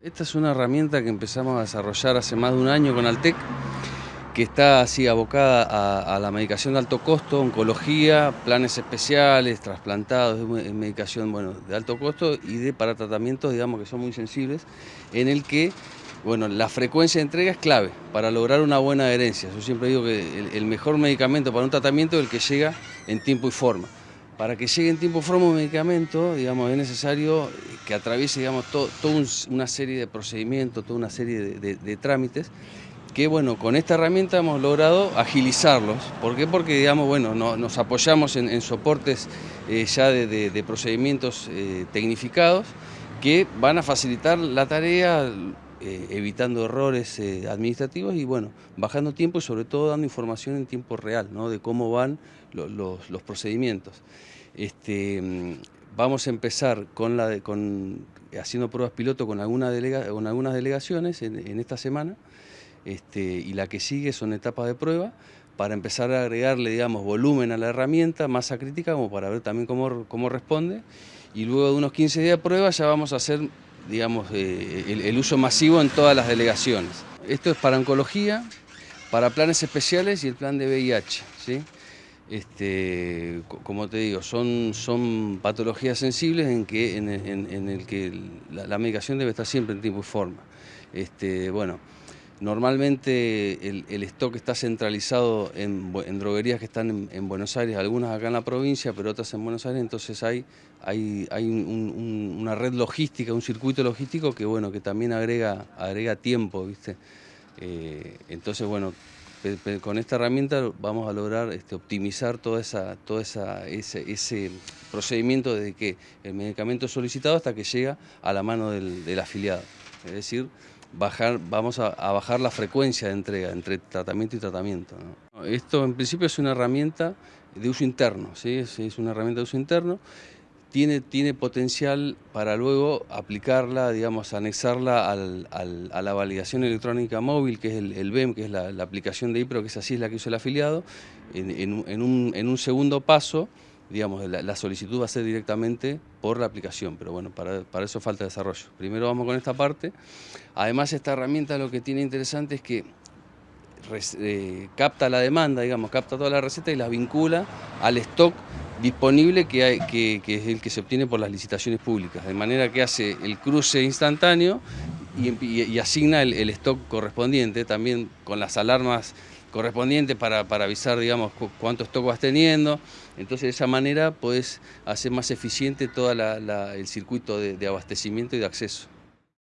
Esta es una herramienta que empezamos a desarrollar hace más de un año con Altec, que está así abocada a, la medicación de alto costo, oncología, planes especiales, trasplantados, medicación bueno, de alto costo y de para tratamientos digamos que son muy sensibles, en el que bueno, la frecuencia de entrega es clave para lograr una buena adherencia. Yo siempre digo que el mejor medicamento para un tratamiento es el que llega en tiempo y forma. Para que llegue en tiempo forma un medicamento, digamos, es necesario que atraviese, digamos, toda una serie de procedimientos, toda una serie de, trámites, que, bueno, con esta herramienta hemos logrado agilizarlos. ¿Por qué? Porque, digamos, bueno, nos apoyamos en, soportes eh, ya de, procedimientos eh, tecnificados que van a facilitar la tarea, eh, evitando errores administrativos y bueno, bajando tiempo y sobre todo dando información en tiempo real, ¿no? de cómo van los procedimientos. Este, vamos a empezar con la con, haciendo pruebas piloto con, alguna con algunas delegaciones en, esta semana este, y la que sigue son etapas de prueba para empezar a agregarle digamos, volumen a la herramienta, masa crítica, como para ver también cómo, cómo responde. Y luego de unos 15 días de prueba ya vamos a hacer digamos, eh, el, uso masivo en todas las delegaciones. Esto es para oncología, para planes especiales y el plan de VIH. ¿sí? Este, como te digo, son, son patologías sensibles en, que, en, el que la, medicación debe estar siempre en tiempo y forma. Este, bueno, normalmente el, stock está centralizado en, droguerías que están en, Buenos Aires, algunas acá en la provincia, pero otras en Buenos Aires, entonces hay, hay, hay una red logística, un circuito logístico que, bueno, que también agrega, agrega tiempo, ¿viste? Eh, entonces, bueno, con esta herramienta vamos a lograr este, optimizar toda esa, todo esa, ese, procedimiento de que el medicamento es solicitado hasta que llega a la mano del, afiliado. Es decir, vamos a, bajar la frecuencia de entrega entre tratamiento y tratamiento. Esto en principio es una herramienta de uso interno, ¿sí? es una herramienta de uso interno tiene, tiene potencial para luego aplicarla, digamos, anexarla a la validación electrónica móvil, que es el, BEM, que es la, aplicación de IPRO, que es así es la que hizo el afiliado. En, un, segundo paso, digamos, la, solicitud va a ser directamente por la aplicación, pero bueno, para, eso falta desarrollo. Primero vamos con esta parte. Además, esta herramienta lo que tiene interesante es que eh, capta la demanda, digamos, capta toda la receta y la vincula al stock disponible que, hay, que, es el que se obtiene por las licitaciones públicas, de manera que hace el cruce instantáneo y, asigna el, stock correspondiente, también con las alarmas correspondientes para, avisar digamos, cuánto stock vas teniendo. Entonces de esa manera puedes hacer más eficiente todo el circuito de abastecimiento y de acceso.